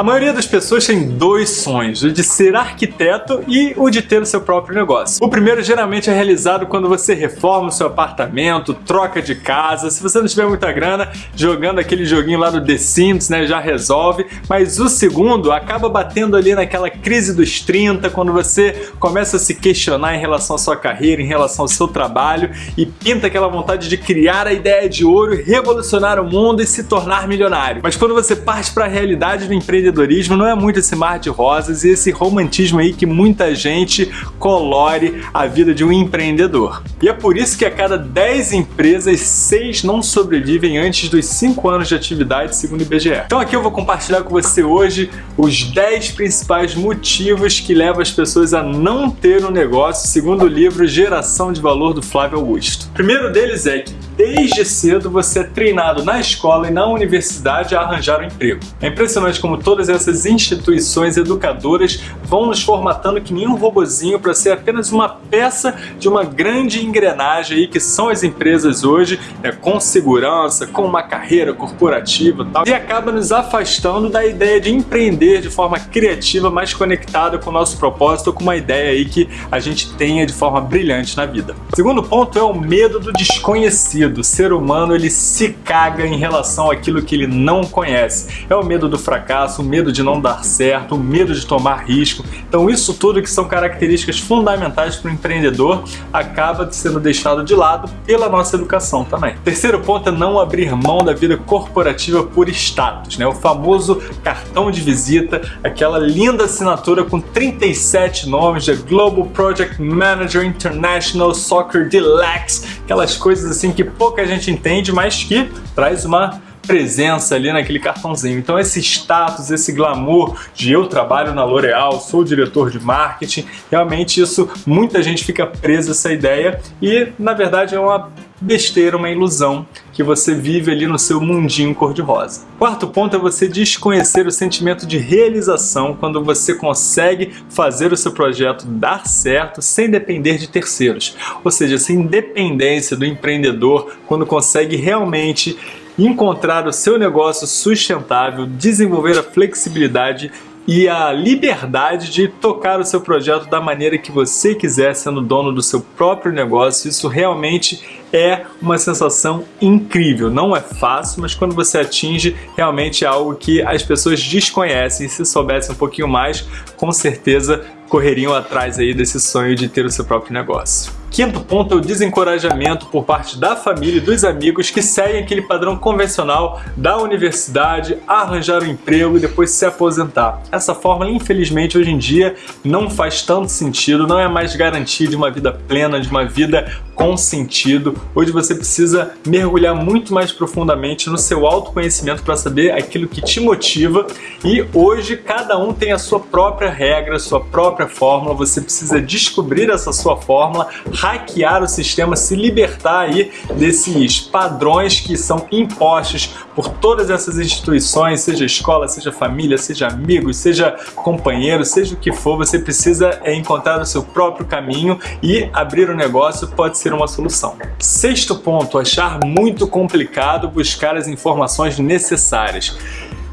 A maioria das pessoas tem dois sonhos, o de ser arquiteto e o de ter o seu próprio negócio. O primeiro geralmente é realizado quando você reforma o seu apartamento, troca de casa, se você não tiver muita grana, jogando aquele joguinho lá do The Sims, né, já resolve. Mas o segundo acaba batendo ali naquela crise dos 30, quando você começa a se questionar em relação à sua carreira, em relação ao seu trabalho e pinta aquela vontade de criar a ideia de ouro, revolucionar o mundo e se tornar milionário. Mas quando você parte para a realidade do empreendedorismo, não é muito esse mar de rosas e esse romantismo aí que muita gente colore a vida de um empreendedor. E é por isso que a cada 10 empresas, 6 não sobrevivem antes dos 5 anos de atividade, segundo o IBGE. Então aqui eu vou compartilhar com você hoje os 10 principais motivos que levam as pessoas a não ter um negócio, segundo o livro Geração de Valor do Flávio Augusto. O primeiro deles é que desde cedo você é treinado na escola e na universidade a arranjar um emprego. É impressionante como todas essas instituições educadoras vão nos formatando que nem um robozinho para ser apenas uma peça de uma grande engrenagem aí que são as empresas hoje, né, com segurança, com uma carreira corporativa e tal, e acaba nos afastando da ideia de empreender de forma criativa, mais conectada com o nosso propósito, com uma ideia aí que a gente tenha de forma brilhante na vida. O segundo ponto é o medo do desconhecido do ser humano ele se caga em relação àquilo que ele não conhece. É o medo do fracasso, o medo de não dar certo, o medo de tomar risco. Então isso tudo que são características fundamentais para o empreendedor acaba sendo deixado de lado pela nossa educação também. Terceiro ponto é não abrir mão da vida corporativa por status, né? O famoso cartão de visita, aquela linda assinatura com 37 nomes de Global Project Manager International Soccer Deluxe, aquelas coisas assim que pouca gente entende, mas que traz uma presença ali naquele cartãozinho. Então esse status, esse glamour de eu trabalho na L'Oréal, sou diretor de marketing, realmente isso, muita gente fica presa essa ideia e na verdade é uma besteira, uma ilusão que você vive ali no seu mundinho cor-de-rosa. Quarto ponto é você desconhecer o sentimento de realização quando você consegue fazer o seu projeto dar certo sem depender de terceiros. Ou seja, essa independência do empreendedor quando consegue realmente encontrar o seu negócio sustentável, desenvolver a flexibilidade e a liberdade de tocar o seu projeto da maneira que você quiser, sendo dono do seu próprio negócio. Isso realmente é uma sensação incrível. Não é fácil, mas quando você atinge, realmente é algo que as pessoas desconhecem. Se soubessem um pouquinho mais, com certeza correriam atrás aí desse sonho de ter o seu próprio negócio. Quinto ponto é o desencorajamento por parte da família e dos amigos que seguem aquele padrão convencional da universidade, arranjar um emprego e depois se aposentar. Essa forma, infelizmente, hoje em dia não faz tanto sentido, não é mais garantia de uma vida plena, de uma vida com sentido. Hoje você precisa mergulhar muito mais profundamente no seu autoconhecimento para saber aquilo que te motiva. E hoje cada um tem a sua própria regra, sua própria fórmula, você precisa descobrir essa sua fórmula, hackear o sistema, se libertar aí desses padrões que são impostos por todas essas instituições, seja escola, seja família, seja amigos, seja companheiro, seja o que for, você precisa é, encontrar o seu próprio caminho e abrir o um negócio pode ser uma solução. Sexto ponto, achar muito complicado buscar as informações necessárias.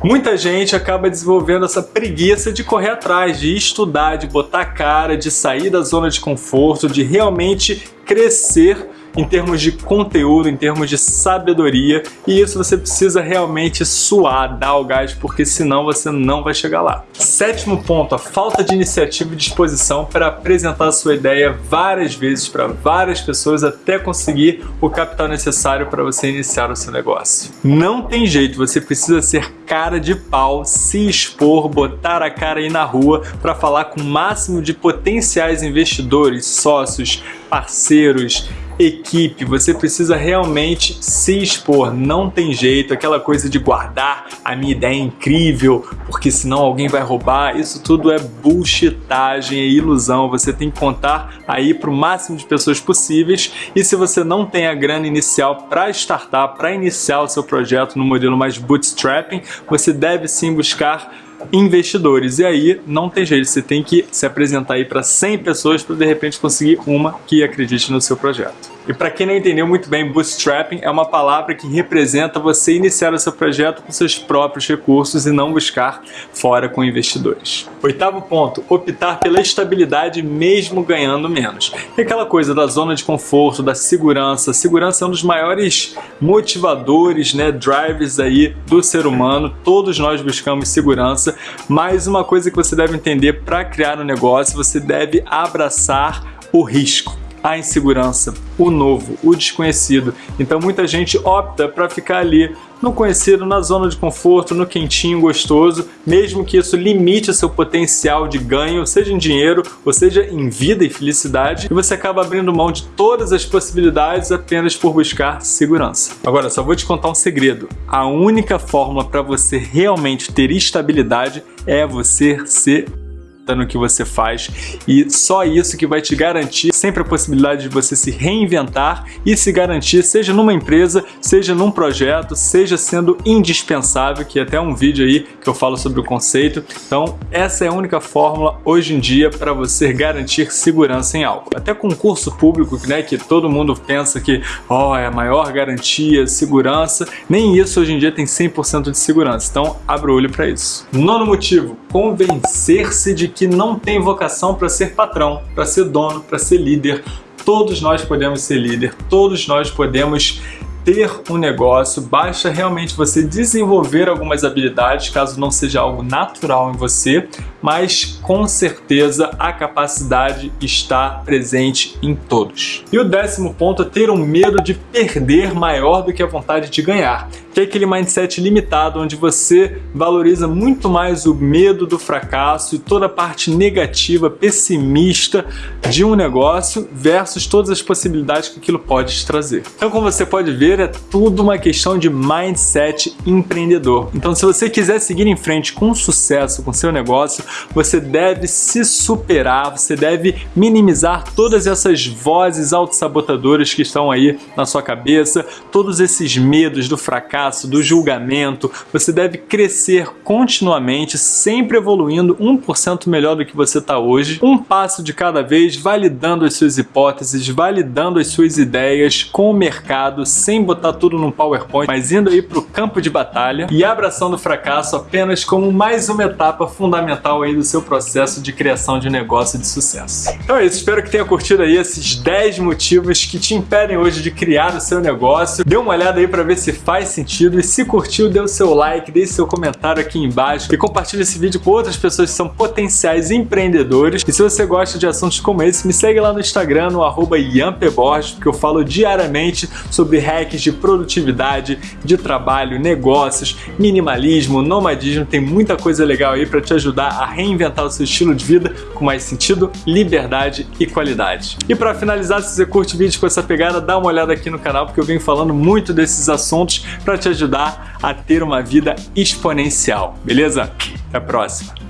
Muita gente acaba desenvolvendo essa preguiça de correr atrás, de estudar, de botar cara, de sair da zona de conforto, de realmente crescer em termos de conteúdo, em termos de sabedoria, e isso você precisa realmente suar, dar o gás, porque senão você não vai chegar lá. Sétimo ponto, a falta de iniciativa e disposição para apresentar a sua ideia várias vezes para várias pessoas até conseguir o capital necessário para você iniciar o seu negócio. Não tem jeito, você precisa ser cara de pau, se expor, botar a cara aí na rua para falar com o máximo de potenciais investidores, sócios, parceiros, equipe, você precisa realmente se expor, não tem jeito, aquela coisa de guardar a minha ideia é incrível, porque senão alguém vai roubar, isso tudo é bullshitagem, é ilusão, você tem que contar aí para o máximo de pessoas possíveis. E se você não tem a grana inicial para startar, para iniciar o seu projeto no modelo mais bootstrapping, você deve sim buscar investidores. E aí não tem jeito, você tem que se apresentar aí para 100 pessoas para de repente conseguir uma que acredite no seu projeto. E para quem não entendeu muito bem, bootstrapping é uma palavra que representa você iniciar o seu projeto com seus próprios recursos e não buscar fora com investidores. Oitavo ponto, optar pela estabilidade mesmo ganhando menos. É aquela coisa da zona de conforto, da segurança. Segurança é um dos maiores motivadores, né, drivers aí do ser humano. Todos nós buscamos segurança, mas uma coisa que você deve entender para criar um negócio, você deve abraçar o risco a insegurança, o novo, o desconhecido. Então muita gente opta para ficar ali no conhecido, na zona de conforto, no quentinho gostoso, mesmo que isso limite seu potencial de ganho, seja em dinheiro, ou seja em vida e felicidade, e você acaba abrindo mão de todas as possibilidades apenas por buscar segurança. Agora, só vou te contar um segredo. A única forma para você realmente ter estabilidade é você ser no que você faz e só isso que vai te garantir sempre a possibilidade de você se reinventar e se garantir, seja numa empresa, seja num projeto, seja sendo indispensável, que é até um vídeo aí que eu falo sobre o conceito. Então, essa é a única fórmula hoje em dia para você garantir segurança em algo. Até concurso público, né, que todo mundo pensa que oh, é a maior garantia, segurança, nem isso hoje em dia tem 100% de segurança. Então, abra o olho para isso. Nono motivo, convencer-se de que não tem vocação para ser patrão, para ser dono, para ser líder. Todos nós podemos ser líder, todos nós podemos ter um negócio, basta realmente você desenvolver algumas habilidades, caso não seja algo natural em você, mas com certeza a capacidade está presente em todos. E o décimo ponto é ter um medo de perder maior do que a vontade de ganhar que é aquele mindset limitado onde você valoriza muito mais o medo do fracasso e toda a parte negativa, pessimista de um negócio versus todas as possibilidades que aquilo pode te trazer. Então, como você pode ver, é tudo uma questão de mindset empreendedor. Então, se você quiser seguir em frente com sucesso com seu negócio, você deve se superar, você deve minimizar todas essas vozes autossabotadoras que estão aí na sua cabeça, todos esses medos do fracasso fracasso, do julgamento. Você deve crescer continuamente, sempre evoluindo 1% melhor do que você está hoje, um passo de cada vez, validando as suas hipóteses, validando as suas ideias com o mercado, sem botar tudo num PowerPoint, mas indo aí para o campo de batalha e abraçando o fracasso apenas como mais uma etapa fundamental aí do seu processo de criação de negócio de sucesso. Então é isso, espero que tenha curtido aí esses 10 motivos que te impedem hoje de criar o seu negócio. Dê uma olhada aí para ver se faz sentido sentido e se curtiu, dê o seu like, deixe seu comentário aqui embaixo e compartilhe esse vídeo com outras pessoas que são potenciais empreendedores. E se você gosta de assuntos como esse, me segue lá no Instagram, no arroba Borges, porque eu falo diariamente sobre hacks de produtividade, de trabalho, negócios, minimalismo, nomadismo, tem muita coisa legal aí para te ajudar a reinventar o seu estilo de vida com mais sentido, liberdade e qualidade. E para finalizar, se você curte vídeos com essa pegada, dá uma olhada aqui no canal, porque eu venho falando muito desses assuntos para te ajudar a ter uma vida exponencial, beleza? Até a próxima!